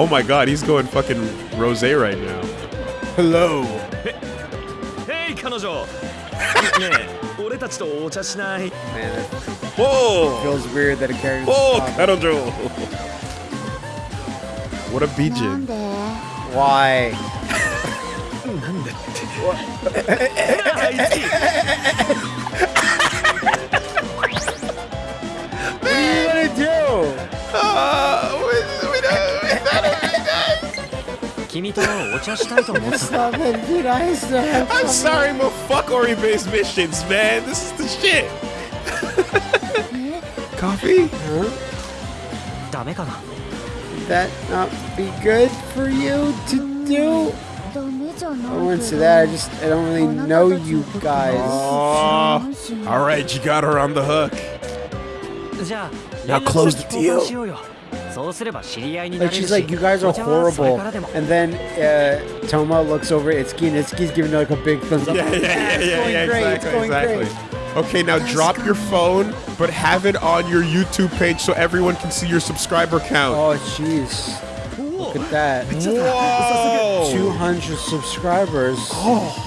Oh my god, he's going fucking rose right now. Hello. 俺たちとお茶しない Man, it Whoa! feels weird that a character. Whoa, Karojo! What a bijin. Why? あいつ What I'm sorry, but fuck Ori based missions, man. This is the shit. Coffee? Huh? That not be good for you to do? I wouldn't say that. I just I don't really know you guys. Oh, all right, you got her on the hook. Now close the deal. Like she's like, you guys are horrible. And then uh, Toma looks over at Itsuki, and Itsuki's giving her like a big thumbs up. Yeah, yeah, yeah, yeah, yeah, yeah great, exactly, exactly. Great. Okay, now drop your phone, but have it on your YouTube page so everyone can see your subscriber count. Oh, jeez. Look at that. Whoa! 200 subscribers. Oh.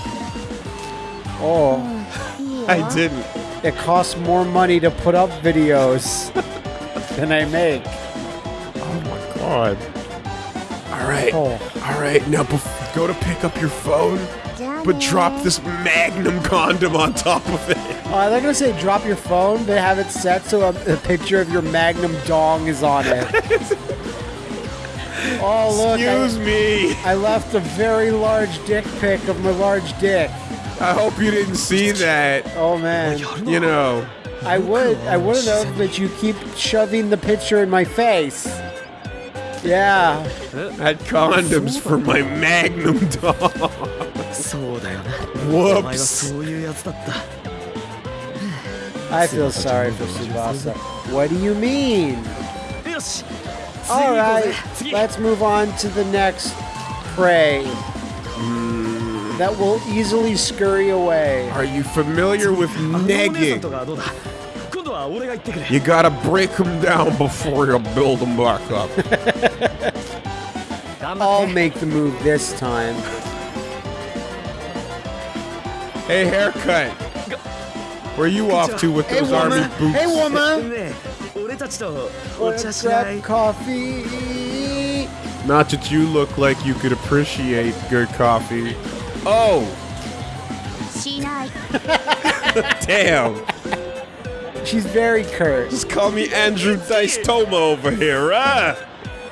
Oh. I didn't. It costs more money to put up videos than I make. My god. All right. Oh. All right. Now bef- go to pick up your phone, but drop this Magnum condom on top of it. Uh, they're gonna say drop your phone, but have it set so a, a picture of your Magnum dong is on it. oh look! Excuse I, me. I left a very large dick pic of my large dick. I hope you didn't see that. Oh man, You know. I would, I would have, but you keep shoving the picture in my face. Yeah. I had condoms for my magnum dog. Whoops! I feel sorry for Tsubasa. What do you mean? Alright, let's move on to the next prey. That will easily scurry away. Are you familiar with negging? You gotta break them down before you build them back up. I'll make the move this time. Hey, haircut. Where are you off to with those hey, army boots? Hey, woman! What's up, coffee? Not that you look like you could appreciate good coffee. Oh! Damn! She's very curt. Just call me Andrew Dice Toma over here, huh?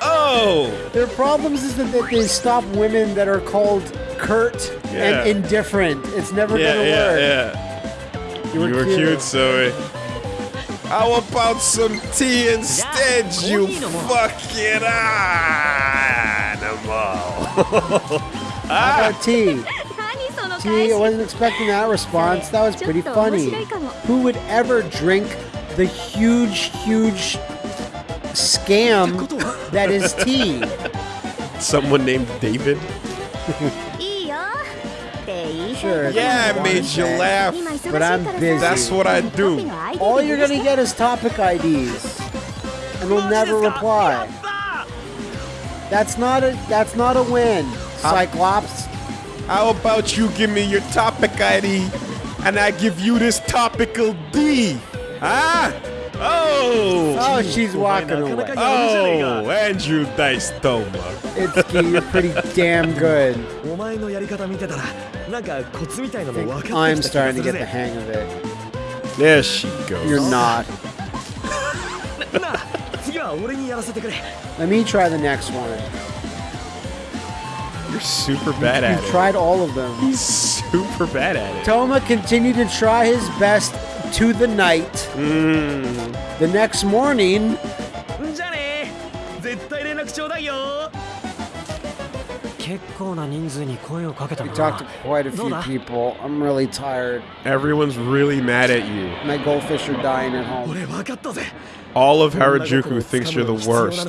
Oh, Their problems is that they- they stop women that are called curt Yeah. and indifferent. It's never yeah, gonna yeah, work. yeah. You were, You were cute. cute, Zoe. How about some tea instead, Yeah, you coffee no more. fucking animal? How about ah! tea? See, I wasn't expecting that response. That was pretty funny. Who would ever drink the huge, huge scam that is tea? Someone named David? sure. Yeah, I made you laugh. But I'm busy. That's what I do. All you're gonna get is topic IDs. And we'll never reply. That's not a that's not a win. Cyclops. How about you give me your topic ID and I give you this topical D? Huh? Oh! Oh, she's walking away. Oh, Andrew Dice Toma. It's you're pretty damn good. I think I'm starting to get the hang of it. There she goes. You're not. Let me try the next one. You're super bad at You've it. tried all of them. He's super bad at it. Toma continued to try his best to the night. Mm. The next morning. We talked to quite a few people. I'm really tired. Everyone's really mad at you. My goldfish are dying at home. All of Harajuku thinks you're the worst.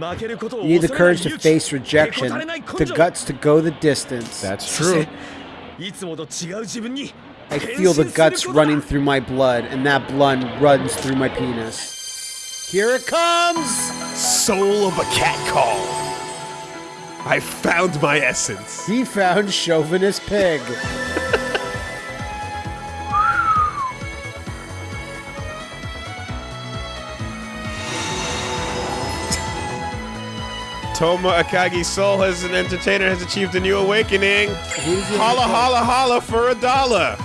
You need the courage to face rejection, the guts to go the distance. That's true. I feel the guts running through my blood, and that blood runs through my penis. Here it comes! Soul of a cat call. I found my essence. He found chauvinist pig. Toma Akagi's soul as an entertainer has achieved a new awakening. Holla, holla, holla for a dollar.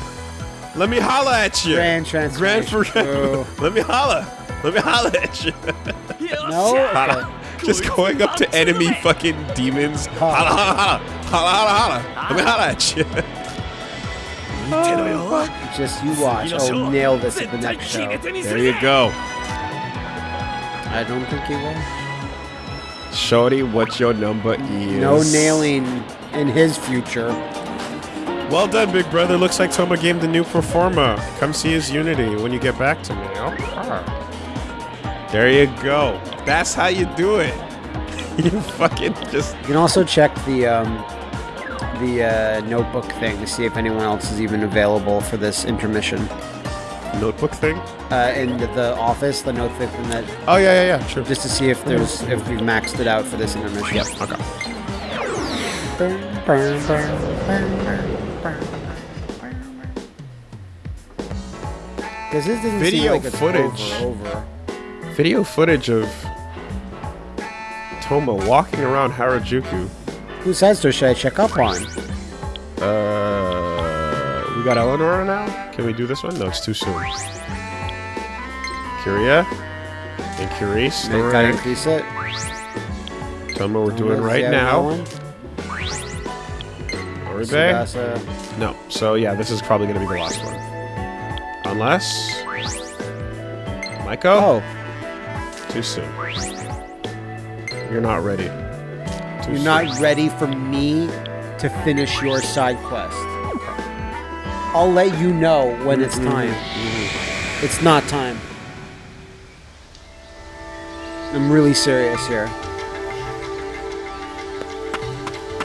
Let me holla at you. Grand transformation. Grand for. Oh. Let me holla. Let me holla at you. no. Okay. Just going up to enemy fucking demons. Holla, holla, holla. Holla, holla, holla. Let me holla at you. Oh, just you watch. Oh, nail this at the next show. There you go. I don't think he will. Shorty, what your number is? No nailing in his future. Well done, big brother. Looks like Toma gamed the new performer. Come see his Unity when you get back to me. Okay. There you go. That's how you do it. You fucking just. You can also check the um, the uh, notebook thing to see if anyone else is even available for this intermission. Notebook thing? Uh, in the, the office, the notebook thing that Oh, yeah, yeah, yeah. Sure. just to see if there's if we've maxed it out for this intermission. Yep. Okay. Because this doesn't Video seem like it's footage. over, over. Video footage of Toma walking around Harajuku. Whose heads should I check up on? Uh, we got Eleanor now. Can we do this one? No, it's too soon. Curia and Curice. Maybe gotta increase it. Tell me what we're doing right now. Oribe? Tsubasa. No. So yeah, this is probably gonna be the last one. Unless Maiko? Oh, Too soon. You're not ready. Too you're soon. not ready for me to finish your side quest. I'll let you know when it's Mm-hmm. time. It's not time. I'm really serious here.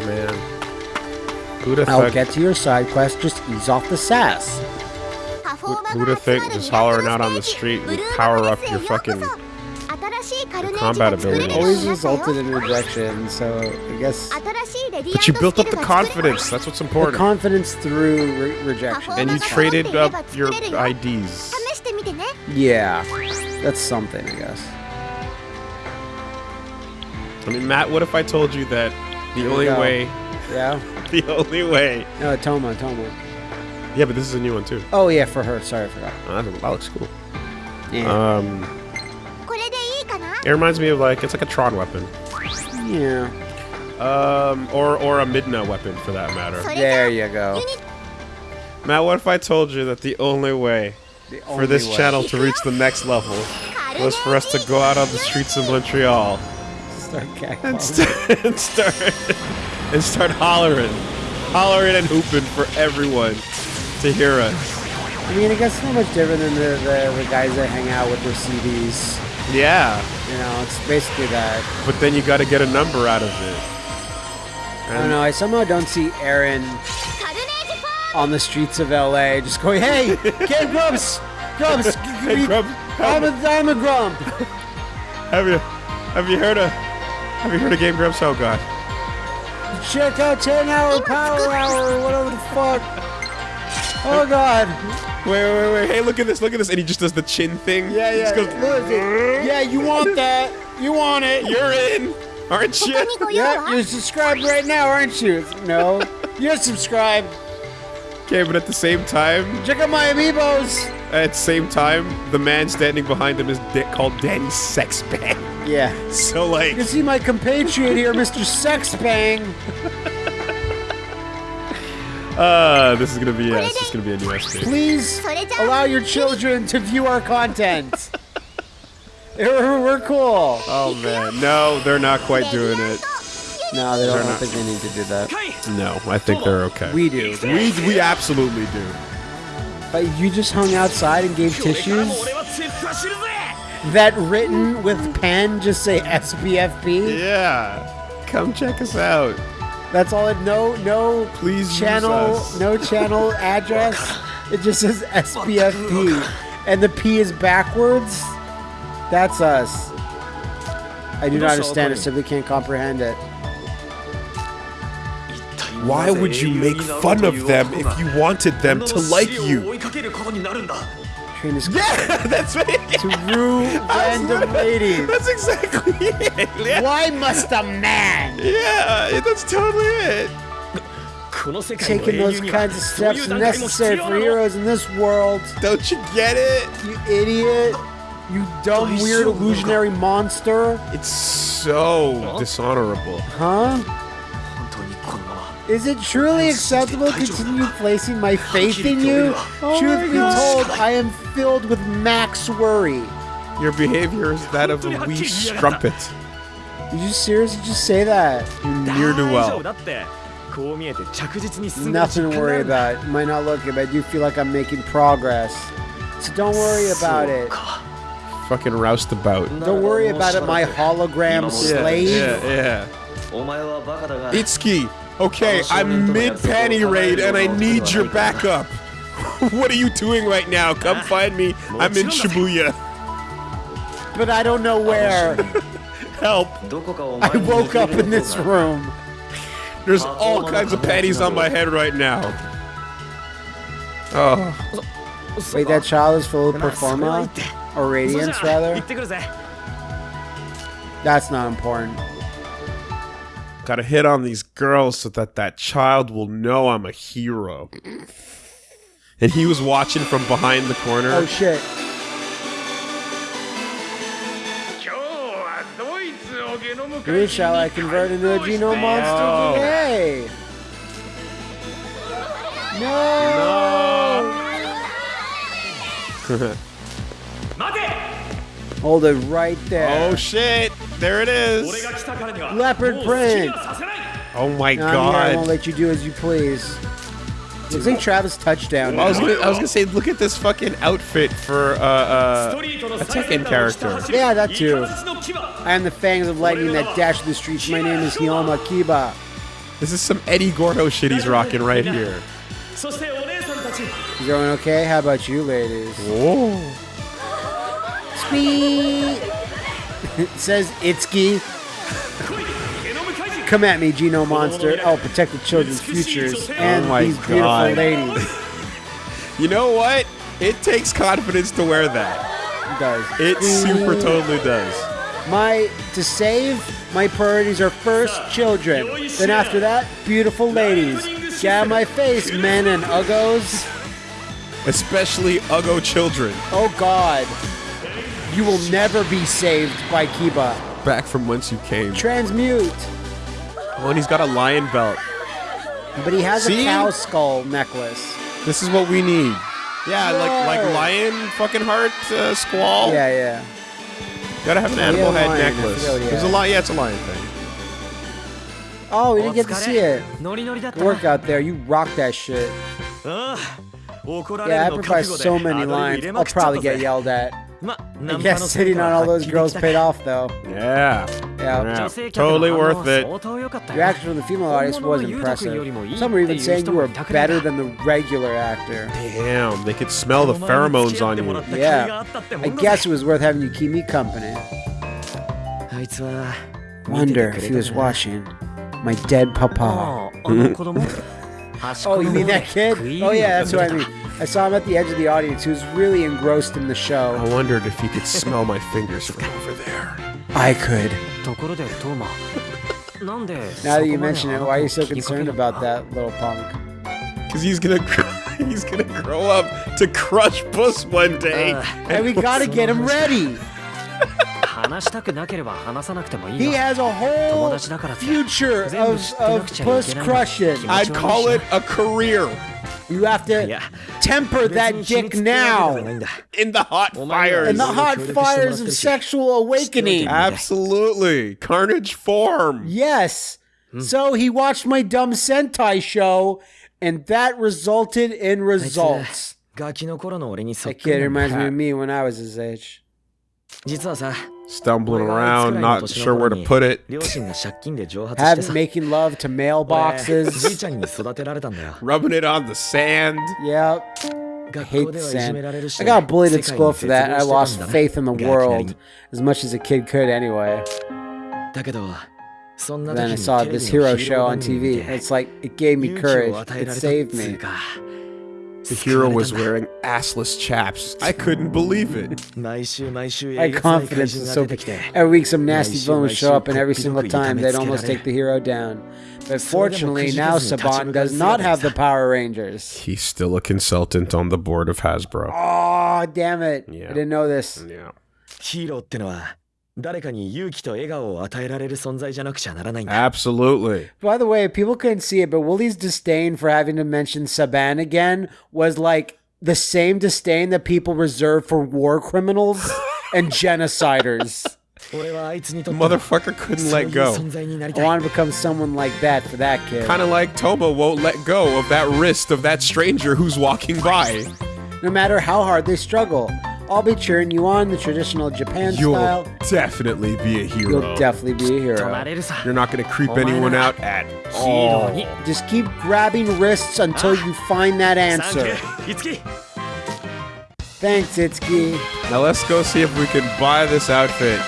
man. Who'd have I'll thought- get to your side quest. Just ease off the sass. Who'd have think just hollering out on the street would power up your fucking combat ability Always resulted in rejection, so I guess. But you built up the confidence. That's what's important. The confidence through re rejection. And you traded up your IDs. Yeah, that's something, I guess. I mean, Matt, what if I told you that the only way. Yeah. the only way. No, Toma, Toma. Yeah, but this is a new one too. Oh yeah, for her. Sorry, I forgot. Oh, that looks cool. Yeah. Um, it reminds me of like it's like a Tron weapon. Yeah. Um, or or a Midna weapon for that matter. There you go. Matt, what if I told you that the only way the only for this way. channel to reach the next level was for us to go out on the streets of Montreal start and, st and start and start hollering, hollering and hooping for everyone to hear us. I mean, it gets so much different than the, the, the guys that hang out with their CDs. Yeah. You know, it's basically that. But then you got to get a number out of it. And I don't know. I somehow don't see Aaron on the streets of LA just going, "Hey, get Grumps, Grumps, hey, Grumps. I'm a, I'm a Grump." have you, have you heard of, have you heard of Game Grumps? Oh God. Check out 10 Hour Power Hour, whatever the fuck. Oh God. Wait, wait, wait. Hey, look at this. Look at this. And he just does the chin thing. Yeah, yeah. Goes, yeah. yeah, you want that. You want it. You're in. Aren't you? yeah, you're subscribed right now, aren't you? No. You're subscribed. Okay, but at the same time... Check out my amiibos! At the same time, the man standing behind him is called Danny Sexbang. Yeah. So, like... You see my compatriot here, Mr. Sexbang. Uh, this is gonna be uh, yeah, it's gonna be a Please allow your children to view our content. We're cool. Oh man, no, they're not quite doing it. No, they don't, they're don't think they need to do that. No, I think they're okay. We do. We we absolutely do. But you just hung outside and gave tissues. That written with pen just say SBFP. Yeah, come check us out. That's all it. No, no Please channel, no channel address. It just says SBFP, and the P is backwards. That's us. I do not understand it. Simply can't comprehend it. Why would you make fun of them if you wanted them to like you? train is yeah, that's right. to woo random ladies. That's exactly it. Yeah. Why must a man? Yeah, that's totally it. Taking those kinds of steps necessary for heroes in this world. Don't you get it? You idiot. You dumb, weird, illusionary monster. It's so dishonorable. Huh? Is it truly acceptable to continue placing my faith in you? Oh Truth be told, I am filled with max worry. Your behavior is that of a wee strumpet. Did you seriously just say that? You near do well. Nothing to worry about. Might not look it, but I do feel like I'm making progress. So don't worry about it. Fucking roustabout. Don't worry about it, my hologram slave. Yeah, yeah. yeah. Itsuki, Okay, I'm mid panty raid and I need your backup. what are you doing right now? Come find me. I'm in Shibuya. But I don't know where. Help. I woke up in this room. There's all kinds of panties on my head right now. Oh. Wait, that child is full of performa? Or radiance, rather? That's not important. Gotta hit on these girl so that that child will know I'm a hero. and he was watching from behind the corner. Oh, shit. Who shall I convert into a Geno monster today? No! no. Hold it right there. Oh shit! There it is. Leopard print. Oh my god! I won't let you do as you please. Looks like Travis touchdown. I was gonna, I was gonna say, look at this fucking outfit for uh, uh, a Tekken character. Yeah, that too. I am the fangs of lightning that dash the streets. My name is Hiyama Kiba. This is some Eddie Gordo shit he's rocking right here. You going okay? How about you, ladies? Whoa. Sweet. it says Itsuki Come at me, Geno Monster. I'll protect the children's futures and oh my these beautiful ladies. You know what? It takes confidence to wear that. It does. It super totally does. My to save, my priorities are first children. Then after that, beautiful ladies. Jab my face, men and uggos. Especially uggo children. Oh God. You will never be saved by Kiba. Back from whence you came. Transmute. Oh, and he's got a lion belt. But he has See? a cow skull necklace. This is what we need. Yeah, like like lion fucking heart uh, squall. Yeah, yeah. Gotta have an animal head necklace. There's a lot. Yeah, it's a lion thing. Oh, we didn't get to see it. Good work out there. You rock that shit. Yeah, I provide so many lines. I'll probably get yelled at yeah, sitting on all those girls paid off though. Yeah. Yeah. yeah. Totally worth it. Your action from the female audience was impressive. Some were even saying you were better than the regular actor. Damn, they could smell the pheromones on you. Yeah. I guess it was worth having you keep me company. Wonder if he was watching. My dead papa. oh, oh you mean that kid? Oh yeah, that's what I mean. I saw him at the edge of the audience. who was really engrossed in the show. I wondered if he could smell my fingers from over there. I could. now that you mention it, why are you so concerned about that little punk? Because he's gonna he's gonna grow up to crush Puss one day. Uh, and, and we gotta get him ready. he has a whole future of, of puss crushing. I'd call it a career. You have to いや temper 別 that に秘 dick 密ってわけではない now. んだ in the hot Oh my fires. In the hot協力してもらってるし。 fires of sexual awakening. Absolutely, carnage form. Yes. So he watched my dumb Sentai show, and that resulted in あいつ results. ガキの頃の俺にそっ That くり kid なんだ reminds me of me when I was his age. 実はさ stumbling around, not sure where to put it. Having making love to mailboxes. rubbing it on the sand. Yep. I hate the sand. I got bullied at school for that. I lost faith in the world as much as a kid could anyway. Then I saw this hero show on TV. It's like, it gave me courage. It saved me. か The 救わ hero れ was たんだ wearing assless chaps. I couldn't believe it. 毎週毎週 My えげつない怪 confidence 人 is が so 出て big. きて Every week, some nasty Nice, villain would nice, show up, and every cookie single cookie, time they'd damn it, almost get take the hero down. But So they fortunately, were now confusing, Saban touching does the not guns, have the yeah. Power Rangers. He's still a consultant on the board of Hasbro. Oh, damn it. Yeah. I didn't know this. Yeah. ヒーローってのは 誰かに勇気と笑顔を与えられる存在じゃなくちゃならないんだ Absolutely. By the way, people couldn't see it, but Willie's disdain for having to mention Saban again was like the same disdain that people reserve for war criminals and genociders. 俺はあいつにとっては Motherfucker couldn't そうい let う go. 存在になり I たい want to become someone like that for that kid. Kind of like Toba won't let go of that wrist of that stranger who's walking by. No matter how hard they struggle, I'll be cheering you on the traditional Japan You'll style. definitely be a hero. You'll definitely be a hero. You're not going to creep anyone out at all. Just keep grabbing wrists until you find that answer. Thanks, Itsuki. Now let's go see if we can buy this outfit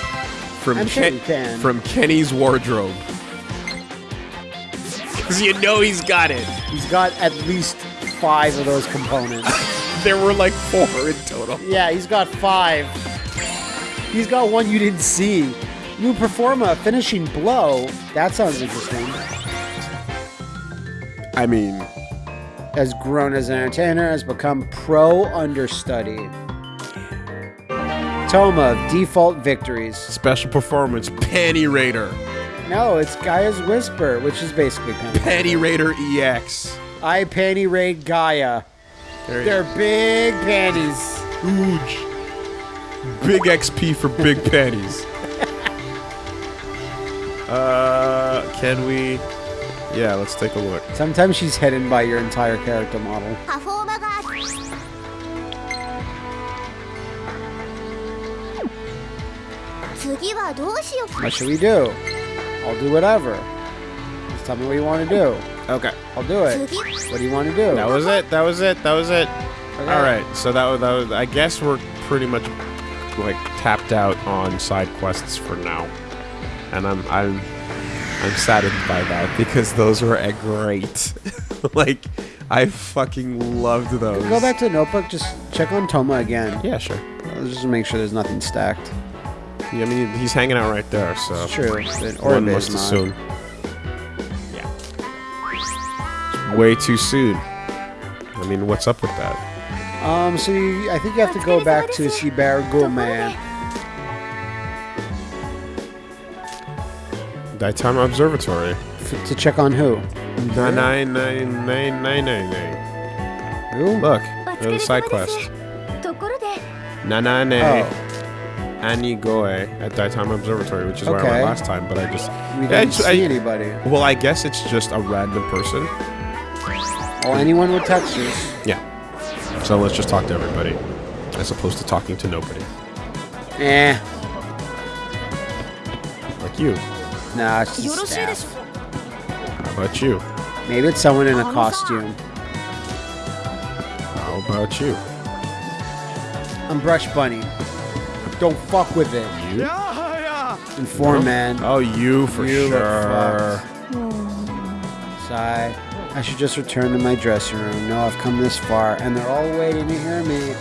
from sure Ken from Kenny's wardrobe. Cause you know he's got it. He's got at least five of those components. There were like four in total. yeah, he's got five. He's got one you didn't see. New Performa finishing blow. That sounds interesting. I mean, Has grown as an entertainer, has become pro understudy. Toma, default victories. special performance, Panty Raider. No, it's Gaia's Whisper, which is basically Panty. Panty Raider EX. I panty raid Gaia. There They're big panties. Huge. Big XP for big panties. Uh, can we? Yeah, let's take a look. Sometimes she's hidden by your entire character model. What should we do? I'll do whatever. Just tell me what you want to do. Okay. I'll do it. What do you want to do? That was it. That was it. That was it. Okay. All right. So that was, that was. I guess we're pretty much like tapped out on side quests for now, and I'm I'm I'm saddened by that because those were a great. like, I fucking loved those. Go back to the notebook. Just check on Toma again. Yeah, sure. Let's just make sure there's nothing stacked. Yeah, I mean, he's hanging out right there, so It's true. But one must is not. assume. way too soon. I mean, what's up with that? Um, so you, I think you have to go back to Shibaru Man. Daitama Observatory. F- to check on who? Nine nine nine nine nine nine. Look, there's a side quest. Nanane oh. Anigoe at Daitama Observatory, which is okay. where I went last time, but I just... We didn't I see I, anybody. Well, I guess it's just a random person all anyone would text you. Yeah. So let's just talk to everybody, as opposed to talking to nobody. Eh. Like you. Nah, it's just staff. How about you? Maybe it's someone in a costume. How about you? I'm Brush Bunny. Don't fuck with it. You? Yeah, yeah. Inform no. man. Oh, you for you sure. Sigh. I should just return to my dressing room. No, I've come this far, and they're all waiting to hear me.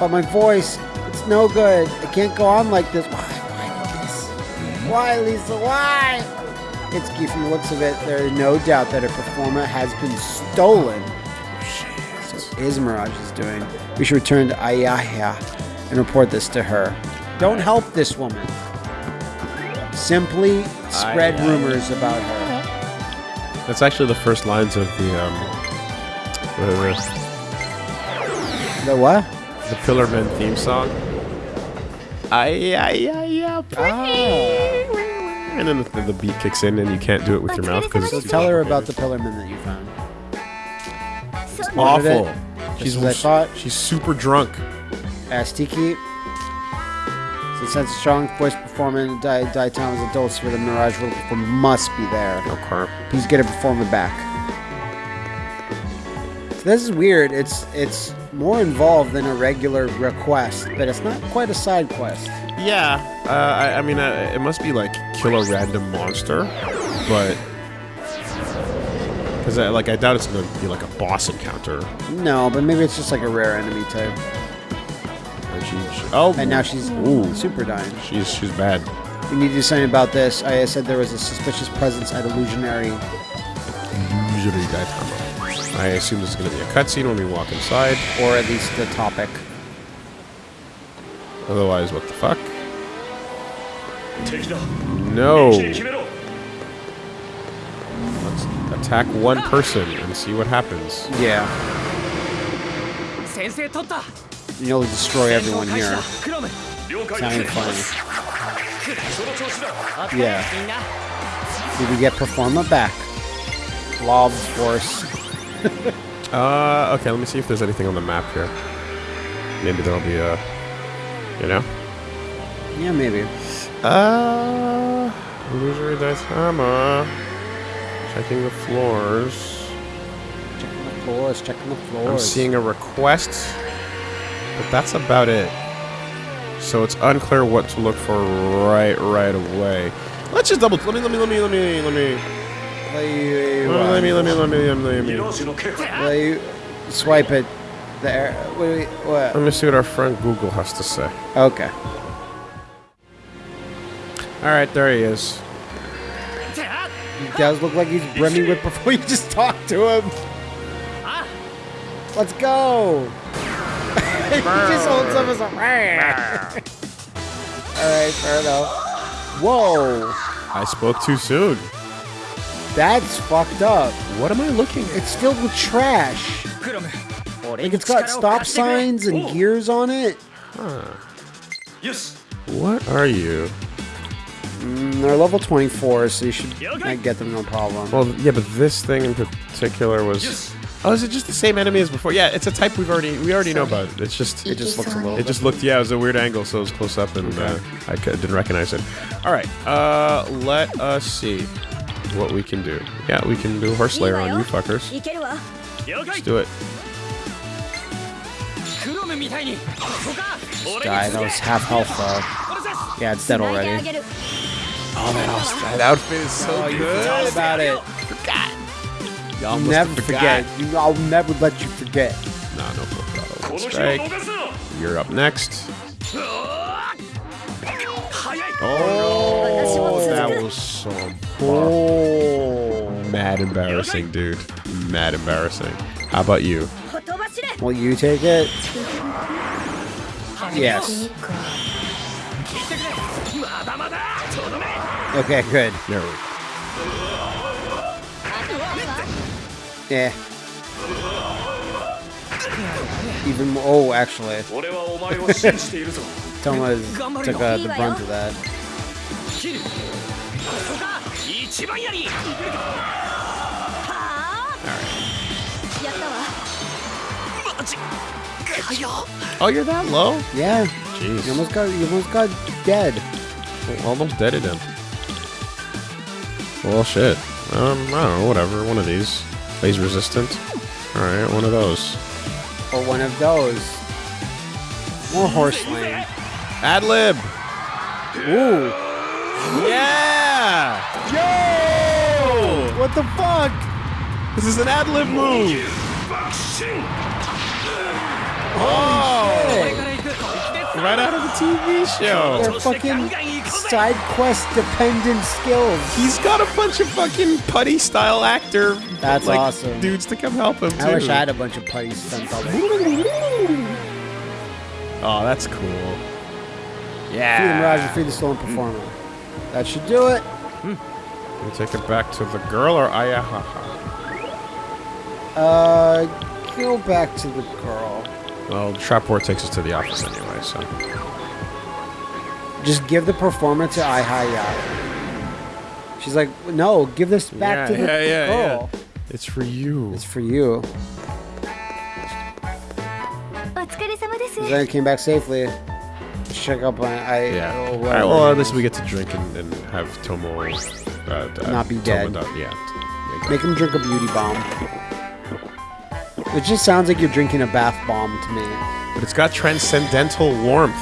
But my voice, it's no good. I can't go on like this. Why? Why this? Mm-hmm. Why, Lisa? Why? Itsuki, from the looks of it, there is no doubt that a performer has been stolen. Oh, so is Mirage is doing. We should return to Ayaha and report this to her. Don't help this woman. Simply spread rumors about her. That's actually the first lines of the um, the, The what? the, the Pillar Men theme song. Ay ay ay ay. Ah. and then the, the beat kicks in, and you can't do it with your mouth because So tell her about the Pillarman that you found. そう What did awful. She's Just as I thought. she's super drunk. Ask Since a strong voice performance, Di Town was adults for the Mirage performer must be there. Okay. Please get a performer back. So this is weird. It's it's more involved than a regular request, but it's not quite a side quest. Yeah, uh, I, I mean, uh, it must be like kill a random monster, but because I, like I doubt it's gonna be like a boss encounter. No, but maybe it's just like a rare enemy type. And she, she- oh, And now she's Ooh. super dying. she's she's bad. We need to do something about this. I said there was a suspicious presence at Illusionary. Usually Gaitama. I assume there's gonna be a cutscene when we walk inside. or at least the topic. Otherwise, what the fuck? 敵だ No. 一気に決めろ Let's attack one person and see what happens. Yeah. 先制取った you'll destroy everyone here. It's funny. Yeah. Did we get Performa back? Blob Force. uh, okay, let me see if there's anything on the map here. Maybe there'll be a... You know? Yeah, maybe. Uh... Illusory Daitama. Checking the floors. Checking the floors, checking the floors. I'm seeing a request but that's about it. So it's unclear what to look for right right away. Let's just double. Let me let me let me let me let me. Let me let me let me let me let me. Let you swipe it there. Wait, what? Let me see what our friend Google has to say. Okay. All right, there he is. He does look like he's brimming with before you just talk to him. Ah. Let's go. he just holds up as a. Alright, fair enough. Whoa! I spoke too soon. That's fucked up. What am I looking at? It's filled with trash. Like it's got stop signs and gears on it. Huh. Yes. What are you? Mm, they're level 24, so you should get them no problem. Well, yeah, but this thing in particular was yes. Oh, is it just the same enemy as before? Yeah, it's a type we've already we already know about. It's just it just looks a little. It just looked yeah, it was a weird angle, so it was close up, and uh, I didn't recognize it. All right, uh, let us see what we can do. Yeah, we can do horse layer on you fuckers. Let's do it. This guy, that was half health uh, though. Yeah, it's dead already. Oh man, that outfit is so oh, good. about it. God. Y'all never forget. You, I'll never let you forget. Nah, no fuck strike. You're up next. Oh, oh, that was so oh. mad embarrassing, dude. Mad embarrassing. How about you? Will you take it? Yes. Okay, good. There we go. Yeah. Even more, oh, actually. Toma took uh, the brunt of that. Oh, you're that low? Yeah. Jeez. You almost got, you almost got dead. Well, almost deaded him. Well, shit. Um, I don't know, whatever. One of these. Phase resistant. Alright, one of those. Or one of those. More horse lane. Ad lib! Ooh. Yeah! Yo! What the fuck? This is an ad lib move! Oh! Right out of the TV show! they're fucking side quest dependent skills. He's got a bunch of fucking putty style actor That's like, awesome. dudes to come help him too. I wish I had a bunch of putty stunts. Oh, that's cool. The Yeah. Mirage and free the stolen performer. That should do it. You take it back to the girl or Ayahaha? Uh, go back to the girl. Well, Traport takes us to the office anyway, so. Just give the performer to Ai She's like, no, give this back yeah, to the yeah, girl. Yeah. It's for you. It's for you. Then came back safely. Let's check up on I. Yeah. Oh, well, at least we get to drink and, and have Tomo uh, uh not be Tomo dead. Not, yeah. Make him drink a beauty bomb. It just sounds like you're drinking a bath bomb to me. But it's got transcendental warmth.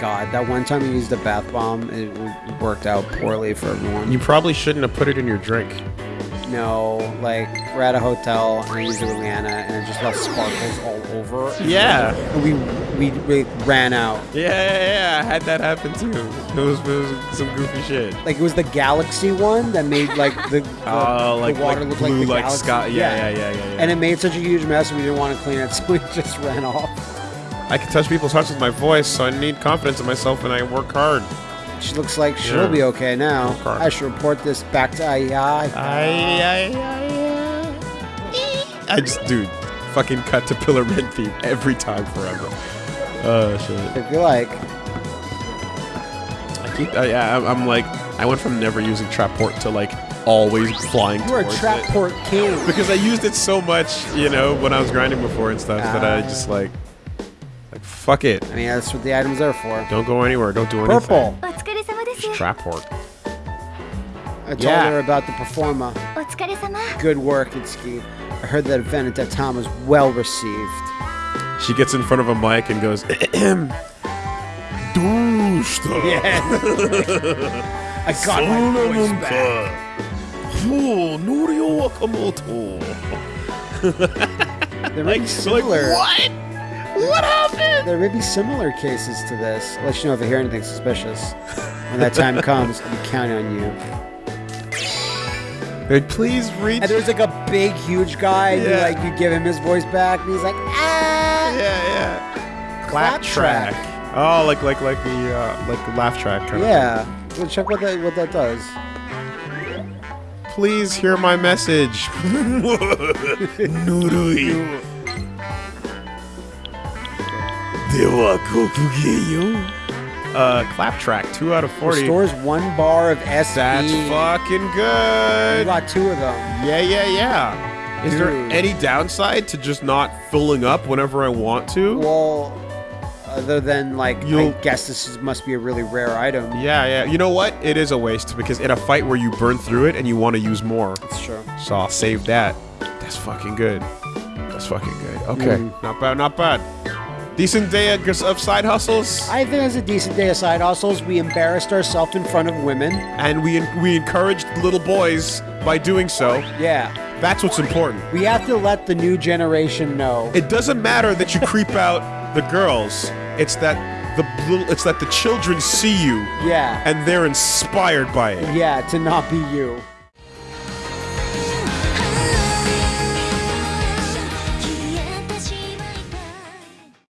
God, that one time you used a bath bomb, it worked out poorly for everyone. You probably shouldn't have put it in your drink. No, like we're at a hotel and I used it with Leanna and it just left sparkles all over. Yeah. And we we, we ran out. Yeah, yeah, yeah. I had that happen too. It was, it was some goofy shit. Like it was the galaxy one that made like the, the, Oh, like, the water like look blue, like the like galaxy. sky. Yeah, yeah, yeah, yeah. yeah, And it made such a huge mess and we didn't want to clean it, so we just ran off. I can touch people's hearts with my voice, so I need confidence in myself, and I work hard. She looks like she'll Yeah. be okay now. I should report this back to AI. I, I, I just, dude, fucking cut to Pillar Men theme every time forever. Oh shit. If you like. I keep, uh, yeah, I'm, I'm like, I went from never using Traport to like always flying You are a towards Traport king. because I used it so much, you know, when I was grinding before and stuff that I Ah. just like Fuck it. I mean, that's what the items are for. Don't go anywhere. Don't do anything. Purple. Trap work. I told yeah. her about the performa. Good work, Itsuki. I heard that event at that time was well received. She gets in front of a mic and goes, Dousta. Yes. I got my voice back. Oh, Wakamoto. They're like, similar. Like, what? What happened? There may be similar cases to this. I'll let you know if I hear anything suspicious. When that time comes, I'll be counting on you. Hey, please reach. And there's like a big, huge guy, and you like you give him his voice back, and he's like, ah. yeah, yeah. Clap track. Oh, like like like the uh, like the laugh track. Kind Yeah. Well, check what that what that does. Please hear my message. Nurui. Uh, clap track, two out of forty. Restores one bar of SP. That's fucking You good. got two of them. Yeah, yeah, yeah. Is there any downside to just not filling up whenever I want to? Well, other than like, You'll- guess this is, must be a really rare item. Yeah, yeah. You know what? It is a waste because in a fight where you burn through it and you want to use more, It's true. so I'll save that. That's fucking good. That's fucking good. Okay, Mm. not bad, not bad. Decent day of side hustles, I think it was a decent day of side hustles. We embarrassed ourselves in front of women. and we we encouraged little boys by doing so. Yeah. That's what's important. We have to let the new generation know. It doesn't matter that you creep out the girls. It's that the little. It's that the children see you Yeah. and they're inspired by it. Yeah, to not be you.